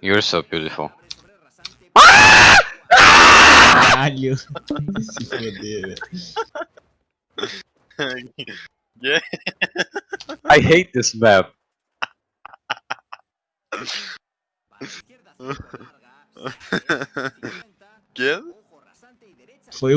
You're so beautiful. Caralho. Se foder, velho. I hate this map. ¿Quién?